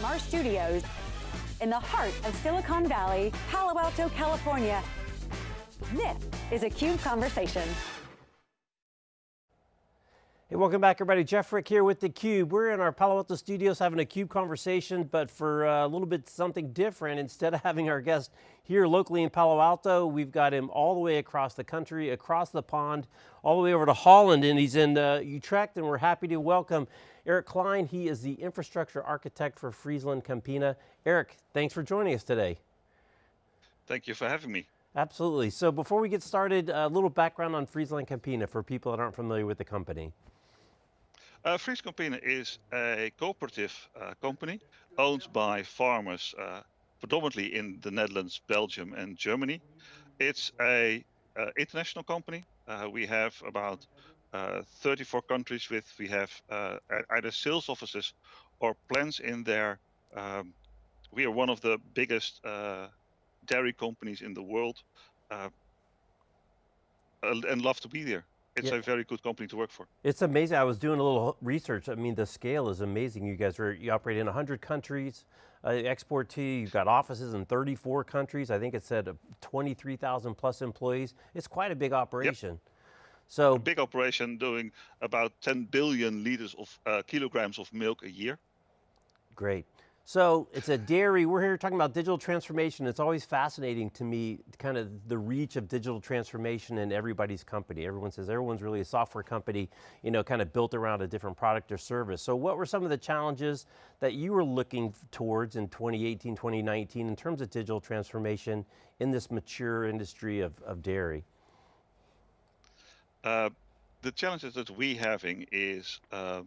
from our studios in the heart of Silicon Valley, Palo Alto, California. This is a CUBE Conversation. Hey, welcome back everybody. Jeff Frick here with theCUBE. We're in our Palo Alto studios having a CUBE conversation, but for uh, a little bit something different. Instead of having our guest here locally in Palo Alto, we've got him all the way across the country, across the pond, all the way over to Holland, and he's in uh, Utrecht, and we're happy to welcome Eric Klein. He is the infrastructure architect for Friesland Campina. Eric, thanks for joining us today. Thank you for having me. Absolutely. So before we get started, a little background on Friesland Campina for people that aren't familiar with the company. Uh, Fries Campina is a cooperative uh, company owned by farmers uh, predominantly in the Netherlands, Belgium and Germany. It's a uh, international company. Uh, we have about uh, 34 countries with, we have either sales offices or plants in there. Um, we are one of the biggest dairy companies in the world and love to be there it's yeah. a very good company to work for. It's amazing. I was doing a little research. I mean, the scale is amazing. You guys are, you operate in 100 countries, uh, export to, you've got offices in 34 countries. I think it said 23,000 plus employees. It's quite a big operation. Yep. So a big operation doing about 10 billion liters of uh, kilograms of milk a year. Great. So it's a dairy, we're here talking about digital transformation. It's always fascinating to me, kind of the reach of digital transformation in everybody's company. Everyone says everyone's really a software company, you know, kind of built around a different product or service. So what were some of the challenges that you were looking towards in 2018, 2019 in terms of digital transformation in this mature industry of, of dairy? Uh, the challenges that we having is uh,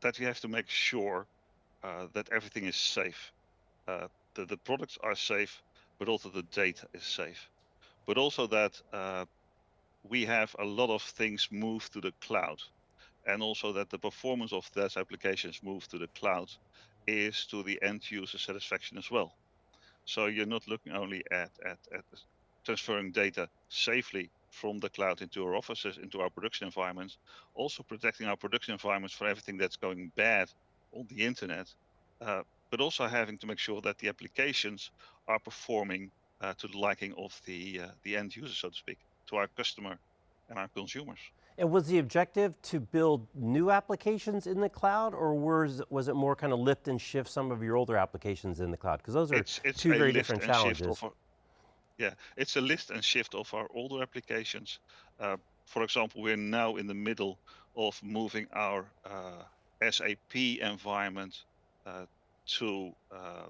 that we have to make sure that everything is safe. Uh, the, the products are safe, but also the data is safe. But also that uh, we have a lot of things move to the cloud. And also that the performance of those applications move to the cloud is to the end user satisfaction as well. So you're not looking only at, at, at transferring data safely from the cloud into our offices, into our production environments, also protecting our production environments for everything that's going bad on the internet, uh, but also having to make sure that the applications are performing uh, to the liking of the uh, the end user, so to speak, to our customer and our consumers. And was the objective to build new applications in the cloud, or was was it more kind of lift and shift some of your older applications in the cloud? Because those are it's, it's two very different challenges. Our, yeah, it's a lift and shift of our older applications. Uh, for example, we're now in the middle of moving our uh, SAP environment uh, to uh,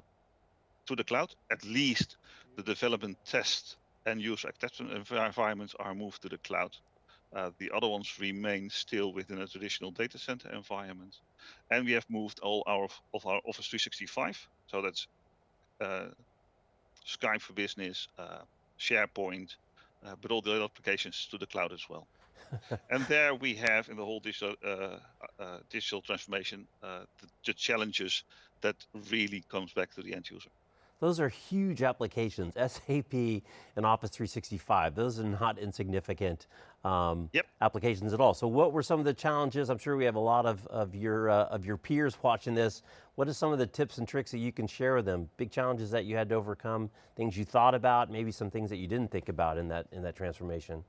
to the cloud. At least the development test and user acceptance environments are moved to the cloud. Uh, the other ones remain still within a traditional data center environment. And we have moved all our of our Office 365. So that's uh, Skype for Business, uh, SharePoint, uh, but all the other applications to the cloud as well. and there we have in the whole digital uh, uh, digital transformation uh, the, the, challenges that really comes back to the end user. Those are huge applications, SAP and Office 365. Those are not insignificant um, yep. applications at all. So what were some of the challenges? I'm sure we have a lot of, of, your, uh, of your peers watching this. What are some of the tips and tricks that you can share with them? Big challenges that you had to overcome, things you thought about, maybe some things that you didn't think about in that, in that transformation?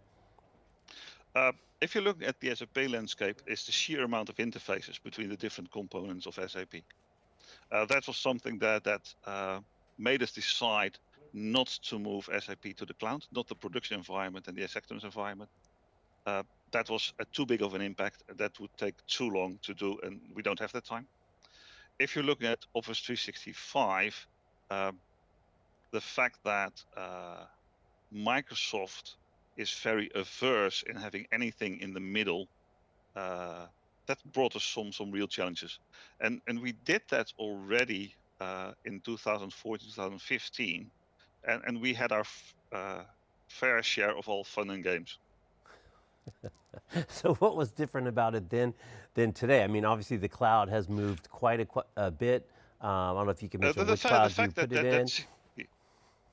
Uh, if you look at the SAP landscape, it's the sheer amount of interfaces between the different components of SAP. Uh, that was something that that uh, made us decide not to move SAP to the cloud, not the production environment and the acceptance environment. Uh, that was a too big of an impact. That would take too long to do, and we don't have that time. If you look at Office 365, uh, the fact that Microsoft is very averse in having anything in the middle, uh, that brought us some some real challenges, and and we did that already uh, in 2014, 2015, and and we had our uh, fair share of all fun and games. so what was different about it then than today? I mean, obviously the cloud has moved quite a, a bit. Um, I don't know if you can uh, mention the, the which cloud you put that, it that, in.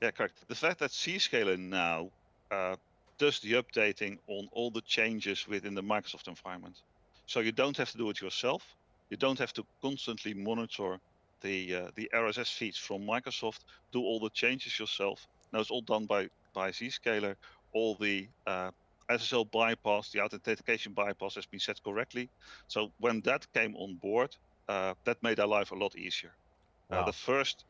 Yeah, correct. The fact that Zscaler now uh, does the updating on all the changes within the Microsoft environment. So you don't have to do it yourself. You don't have to constantly monitor the uh, the RSS feeds from Microsoft, do all the changes yourself. Now it's all done by by Zscaler. All the uh, SSL bypass, the authentication bypass has been set correctly. So when that came on board, uh, that made our life a lot easier. Uh, wow. the first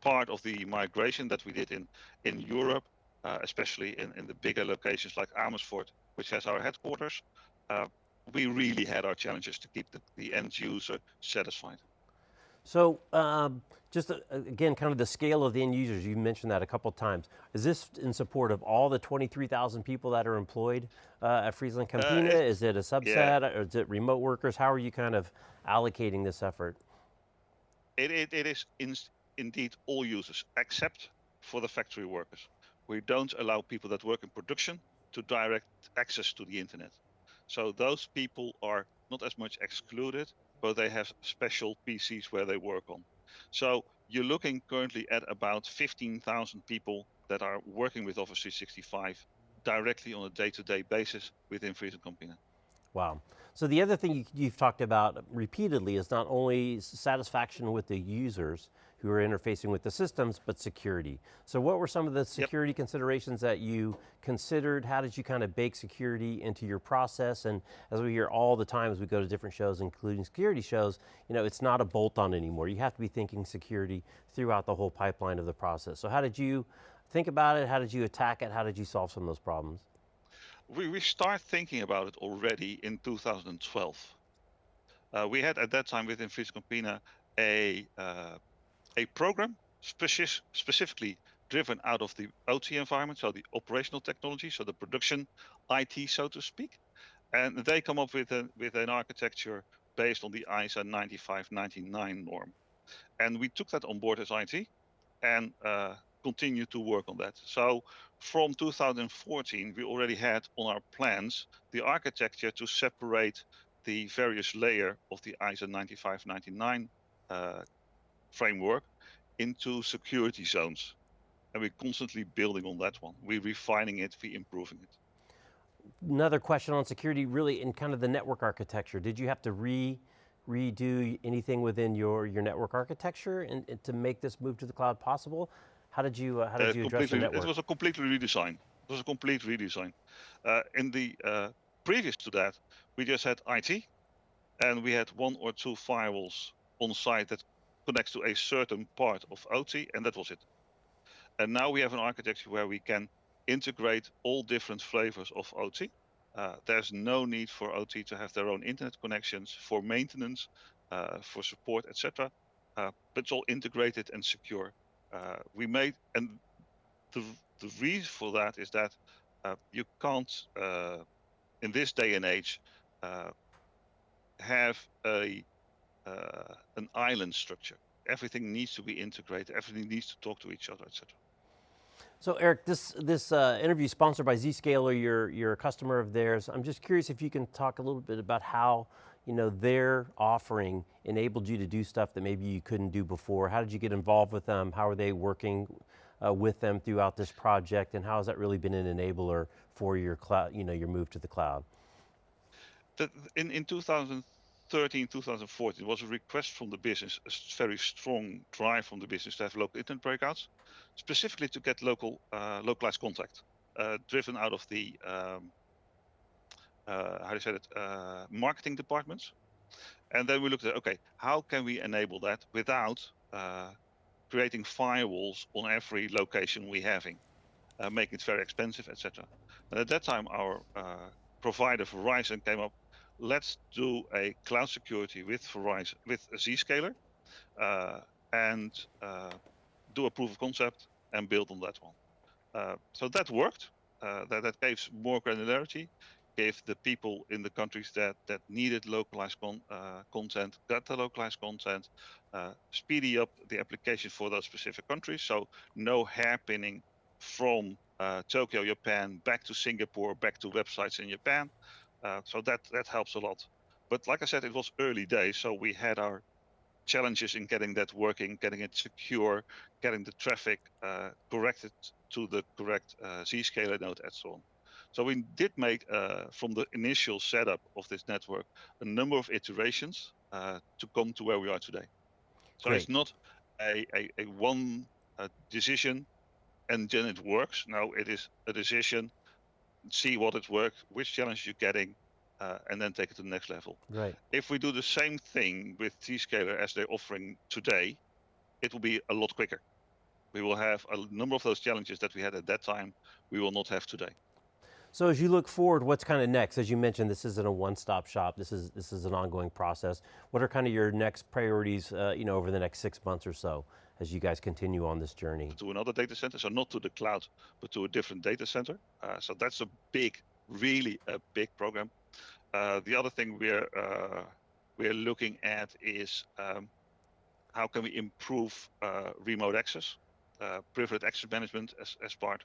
part of the migration that we did in in Europe, especially in, in the bigger locations like Amersfoort, which has our headquarters, uh, we really had our challenges to keep the, the end user satisfied. So um, just uh, again, kind of the scale of the end users, you mentioned that a couple times. Is this in support of all the 23,000 people that are employed uh, at Friesland Campina? Uh, is it a subset yeah. or is it remote workers? How are you kind of allocating this effort? It, it, it is in, indeed all users, except for the factory workers. We don't allow people that work in production to direct access to the internet. So those people are not as much excluded, but they have special PCs where they work on. So you're looking currently at about 15,000 people that are working with Office 365 directly on a day-to-day basis within Friesland Campina. Wow. So the other thing you, have talked about repeatedly is not only satisfaction with the users who are interfacing with the systems, but security. So what were some of the security yep. considerations that you considered? How did you kind of bake security into your process? And as we hear all the time as we go to different shows, including security shows, you know, it's not a bolt-on anymore. You have to be thinking security throughout the whole pipeline of the process. So how did you think about it? How did you attack it? How did you solve some of those problems? We, we start thinking about it already in 2012. Uh, we had at that time within Friesland Campina a uh, a program speci specifically driven out of the OT environment, so the operational technology, so the production IT, so to speak, and they come up with a with an architecture based on the ISA 9599 norm, and we took that on board as IT, and uh, continue to work on that. So from 2014, we already had on our plans the architecture to separate the various layer of the ISO 9599 uh, framework into security zones. And we're constantly building on that one. We're refining it, we're improving it. Another question on security, really in kind of the network architecture. Did you have to re redo anything within your, your network architecture and, and to make this move to the cloud possible? How did you, uh, how did uh, you address the network? It was a complete redesign. It was a complete redesign. Uh, in the uh, previous to that, we just had IT, and we had one or two firewalls on site that connects to a certain part of OT, and that was it. And now we have an architecture where we can integrate all different flavors of OT. Uh, there's no need for OT to have their own internet connections for maintenance, uh, for support, etc. Uh, but it's all integrated and secure we made, and the, the reason for that is that uh, you can't, uh, in this day and age, uh, have a uh, an island structure. Everything needs to be integrated. Everything needs to talk to each other, etc. So Eric, this this uh, interview is sponsored by Zscaler. You're a customer of theirs. I'm just curious if you can talk a little bit about how you know, their offering enabled you to do stuff that maybe you couldn't do before? How did you get involved with them? How are they working uh, with them throughout this project? And how has that really been an enabler for your cloud, you know, your move to the cloud? In, in 2013, 2014, it was a request from the business, a very strong drive from the business to have local internet breakouts, specifically to get local uh, localized contact, uh, driven out of the um, how do you say it, uh, marketing departments. And then we looked at, okay, how can we enable that without uh, creating firewalls on every location we having, uh, making it very expensive, etc. And at that time, our uh, provider Verizon came up. Let's do a cloud security with Verizon with a Zscaler, uh, and do a proof of concept and build on that one. so that worked. that that gave more granularity gave the people in the countries that that needed localized con, uh, content got the localized content, uh, speedy up the application for those specific countries. So no hairpinning from uh, Tokyo, Japan, back to Singapore, back to websites in Japan. Uh, so that that helps a lot. But like I said, it was early days, so we had our challenges in getting that working, getting it secure, getting the traffic uh, corrected to the correct uh, Zscaler node, and so on. So we did make, uh, from the initial setup of this network, a number of iterations uh, to come to where we are today. So Great. it's not a, a, a one uh, decision and then it works. No, it is a decision, see what it works, which challenge you're getting, uh, and then take it to the next level. Right. If we do the same thing with Zscaler as they're offering today, it will be a lot quicker. We will have a number of those challenges that we had at that time, we will not have today. So as you look forward, what's kind of next? As you mentioned, this isn't a one-stop shop. This is this is an ongoing process. What are kind of your next priorities, uh, you know, over the next six months or so, as you guys continue on this journey? To another data center, so not to the cloud, but to a different data center. Uh, so that's a big, really a big program. Uh, the other thing we're uh, we're looking at is um, how can we improve uh, remote access, uh, privileged access management as as part.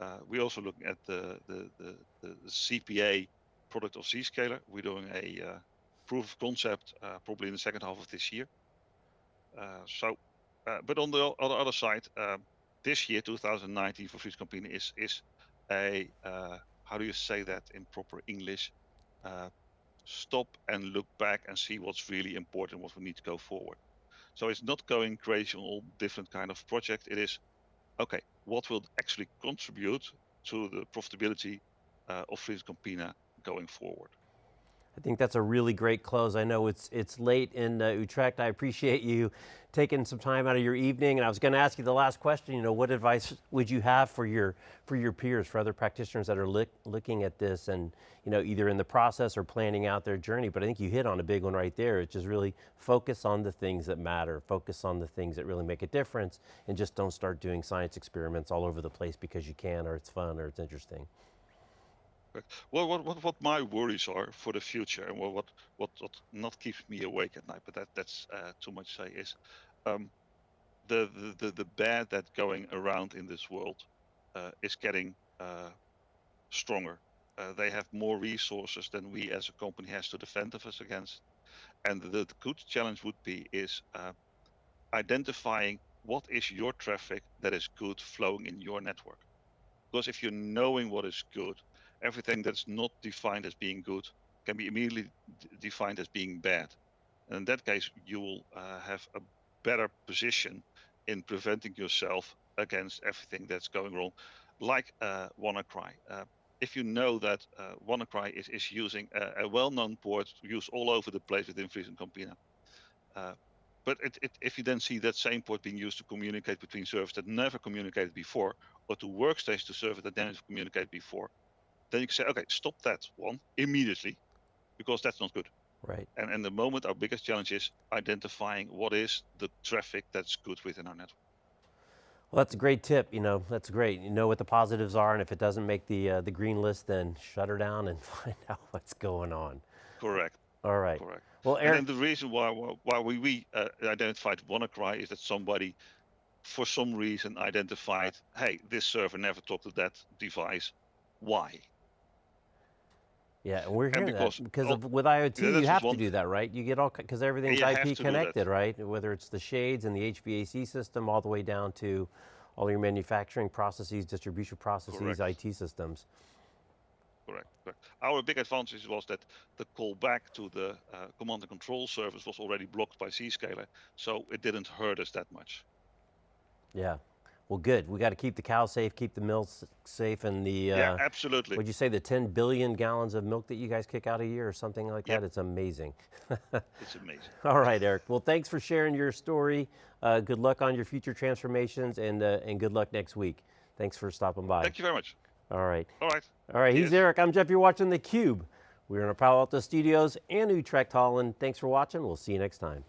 Uh, we're also looking at the, the, the, the ZPA product of Zscaler. We're doing a uh, proof of concept uh, probably in the second half of this year. Uh, so, uh, but on the other, other side, um, this year, 2019 for Campina is, is a, how do you say that in proper English? Stop and look back and see what's really important, what we need to go forward. So it's not going crazy on all different kind of projects. It is okay, what will actually contribute to the profitability uh, of Friesland Campina going forward? I think that's a really great close. I know it's it's late in uh, Utrecht. I appreciate you taking some time out of your evening. And I was going to ask you the last question. You know, what advice would you have for your for your peers, for other practitioners that are look, looking at this, and you know, either in the process or planning out their journey? But I think you hit on a big one right there. It's just really focus on the things that matter. Focus on the things that really make a difference, and just don't start doing science experiments all over the place because you can, or it's fun, or it's interesting. Well, what, what, what my worries are for the future, and what, what, what, what not keeps me awake at night, but that, that's uh, too much say, is um, the, the, the, the bad that going around in this world uh, is getting uh, stronger. Uh, they have more resources than we as a company has to defend us against. And the, the good challenge would be is uh, identifying what is your traffic that is good flowing in your network. Because if you're knowing what is good, everything that's not defined as being good can be immediately defined as being bad. And in that case, you will uh, have a better position in preventing yourself against everything that's going wrong, like uh, WannaCry. Uh, if you know that uh, WannaCry is, is using a, a well-known port used all over the place within Friesland Campina, uh, but it, it, if you then see that same port being used to communicate between servers that never communicated before, or to workstations to servers that never communicated before, then you can say, okay, stop that one immediately, because that's not good. Right. And in the moment, our biggest challenge is identifying what is the traffic that's good within our network. Well, that's a great tip. You know, that's great. You know what the positives are, and if it doesn't make the uh, the green list, then shut her down and find out what's going on. Correct. All right. Correct. Well, And Eric, then the reason why why why we, we uh, identified WannaCry is that somebody, for some reason, identified, hey, this server never talked to that device. Why? Yeah, and we're hearing because that because all- of, with IoT, Yeah, you have to do that, right? You get all because everything's you have to IP connected, right? Whether it's the shades and the HVAC system, all the way down to all your manufacturing processes, distribution processes, Correct. IT systems. Correct. correct. Our big advantage was that the call back to the uh, command and control service was already blocked by Zscaler, so it didn't hurt us that much. Yeah. Well, good. We got to keep the cows safe, keep the mills safe, and the uh, yeah, absolutely. Would you say the 10 billion gallons of milk that you guys kick out a year or something like Yep. that? It's amazing. It's amazing. All right, Eric. Well, thanks for sharing your story. Uh, good luck on your future transformations and, uh, and good luck next week. Thanks for stopping by. Thank you very much. All right. All right. All right, he's Cheers. Eric. I'm Jeff. You're watching theCUBE. We're in our Palo Alto studios and Utrecht Holland. Thanks for watching. We'll see you next time.